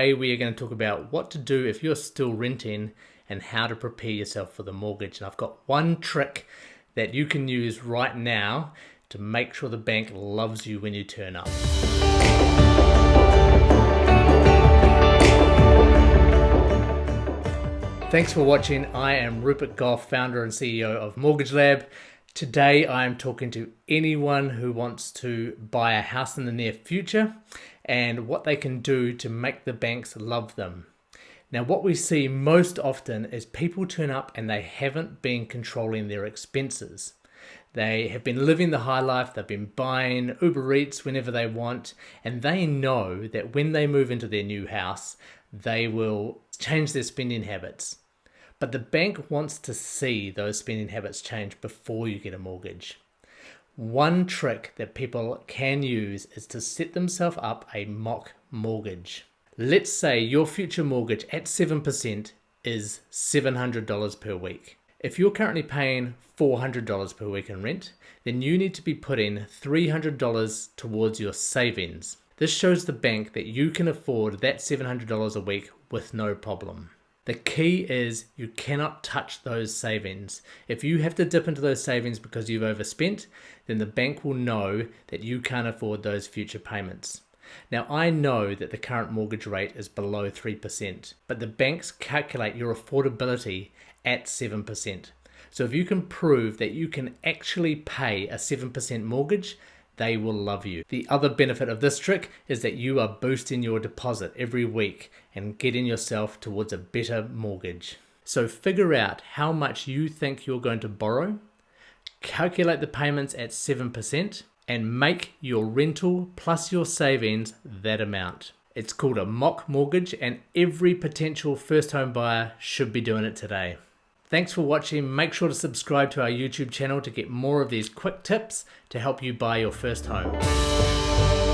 Today we are going to talk about what to do if you're still renting and how to prepare yourself for the mortgage. And I've got one trick that you can use right now to make sure the bank loves you when you turn up. Thanks for watching. I am Rupert Gough, founder and CEO of Mortgage Lab. Today I am talking to anyone who wants to buy a house in the near future and what they can do to make the banks love them. Now, what we see most often is people turn up and they haven't been controlling their expenses. They have been living the high life, they've been buying Uber Eats whenever they want, and they know that when they move into their new house, they will change their spending habits. But the bank wants to see those spending habits change before you get a mortgage. One trick that people can use is to set themselves up a mock mortgage. Let's say your future mortgage at 7% is $700 per week. If you're currently paying $400 per week in rent, then you need to be putting $300 towards your savings. This shows the bank that you can afford that $700 a week with no problem. The key is you cannot touch those savings. If you have to dip into those savings because you've overspent, then the bank will know that you can't afford those future payments. Now, I know that the current mortgage rate is below 3%, but the banks calculate your affordability at 7%. So if you can prove that you can actually pay a 7% mortgage, they will love you. The other benefit of this trick is that you are boosting your deposit every week and getting yourself towards a better mortgage. So figure out how much you think you're going to borrow, calculate the payments at 7%, and make your rental plus your savings that amount. It's called a mock mortgage and every potential first home buyer should be doing it today. Thanks for watching. Make sure to subscribe to our YouTube channel to get more of these quick tips to help you buy your first home.